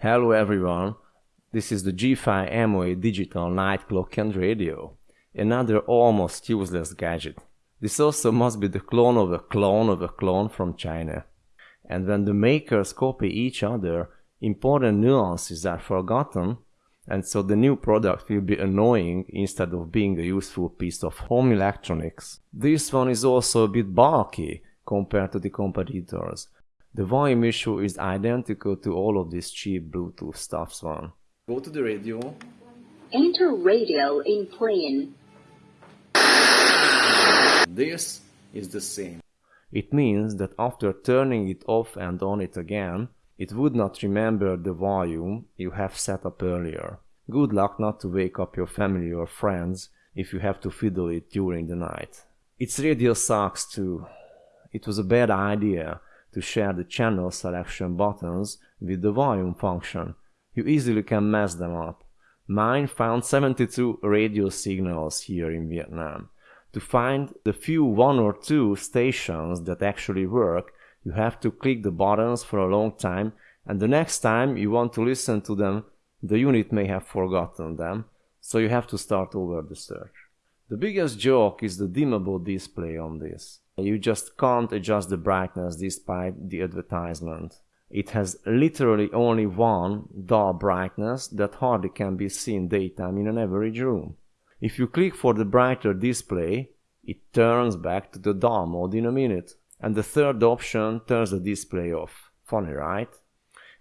Hello everyone, this is the G5 MOA digital night clock and radio, another almost useless gadget. This also must be the clone of a clone of a clone from China. And when the makers copy each other, important nuances are forgotten, and so the new product will be annoying instead of being a useful piece of home electronics. This one is also a bit bulky compared to the competitors, the volume issue is identical to all of these cheap Bluetooth stuffs one. Go to the radio. Enter radio in plane. This is the same. It means that after turning it off and on it again, it would not remember the volume you have set up earlier. Good luck not to wake up your family or friends if you have to fiddle it during the night. Its radio sucks too. It was a bad idea to share the channel selection buttons with the volume function. You easily can mess them up. Mine found 72 radio signals here in Vietnam. To find the few one or two stations that actually work, you have to click the buttons for a long time and the next time you want to listen to them, the unit may have forgotten them, so you have to start over the search. The biggest joke is the dimmable display on this. You just can't adjust the brightness despite the advertisement. It has literally only one dull brightness that hardly can be seen daytime in an average room. If you click for the brighter display, it turns back to the dull mode in a minute. And the third option turns the display off. Funny, right?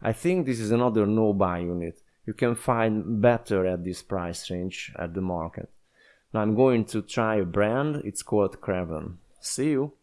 I think this is another no-buy unit. You can find better at this price range at the market. Now I'm going to try a brand, it's called Craven. See you!